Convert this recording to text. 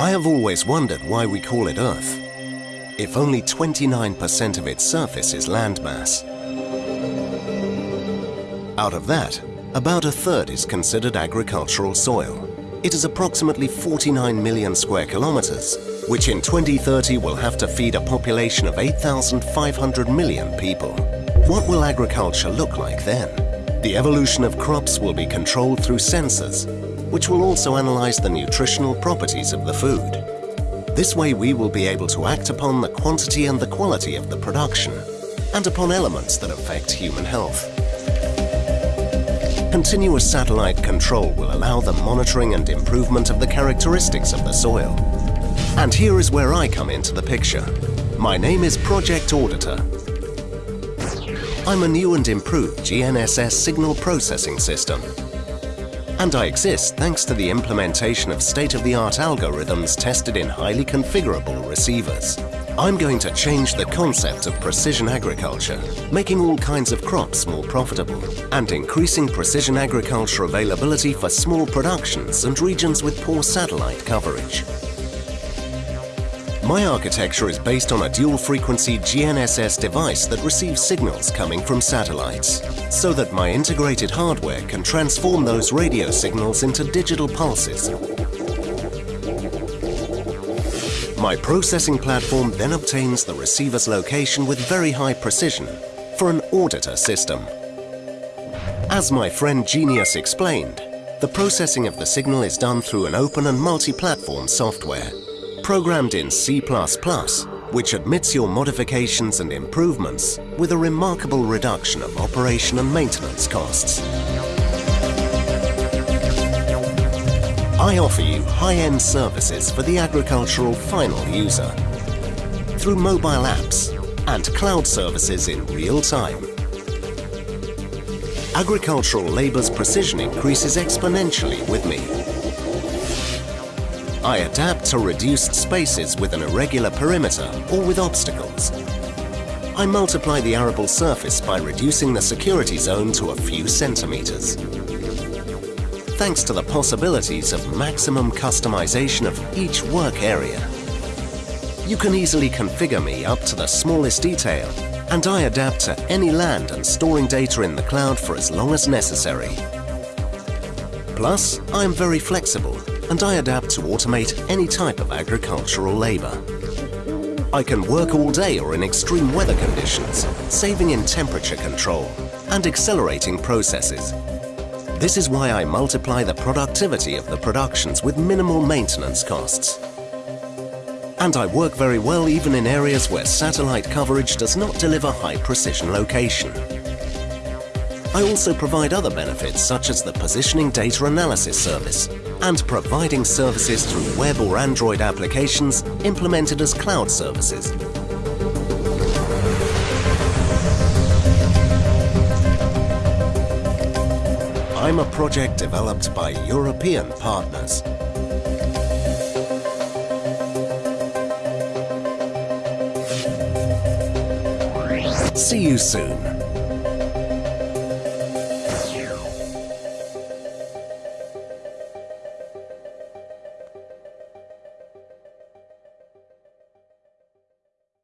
I have always wondered why we call it Earth, if only 29% of its surface is landmass. Out of that, about a third is considered agricultural soil. It is approximately 49 million square kilometers, which in 2030 will have to feed a population of 8,500 million people. What will agriculture look like then? The evolution of crops will be controlled through sensors, which will also analyze the nutritional properties of the food. This way we will be able to act upon the quantity and the quality of the production, and upon elements that affect human health. Continuous satellite control will allow the monitoring and improvement of the characteristics of the soil. And here is where I come into the picture. My name is Project Auditor. I'm a new and improved GNSS signal processing system. And I exist thanks to the implementation of state-of-the-art algorithms tested in highly configurable receivers. I'm going to change the concept of precision agriculture, making all kinds of crops more profitable and increasing precision agriculture availability for small productions and regions with poor satellite coverage. My architecture is based on a dual-frequency GNSS device that receives signals coming from satellites, so that my integrated hardware can transform those radio signals into digital pulses My processing platform then obtains the receiver's location with very high precision for an auditor system. As my friend Genius explained, the processing of the signal is done through an open and multi-platform software, programmed in C++, which admits your modifications and improvements with a remarkable reduction of operation and maintenance costs. I offer you high-end services for the agricultural final user through mobile apps and cloud services in real time. Agricultural labour's precision increases exponentially with me. I adapt to reduced spaces with an irregular perimeter or with obstacles. I multiply the arable surface by reducing the security zone to a few centimetres thanks to the possibilities of maximum customization of each work area. You can easily configure me up to the smallest detail and I adapt to any land and storing data in the cloud for as long as necessary. Plus, I am very flexible and I adapt to automate any type of agricultural labour. I can work all day or in extreme weather conditions, saving in temperature control and accelerating processes this is why I multiply the productivity of the productions with minimal maintenance costs. And I work very well even in areas where satellite coverage does not deliver high precision location. I also provide other benefits such as the positioning data analysis service and providing services through web or Android applications implemented as cloud services I'm a project developed by European partners. See you soon.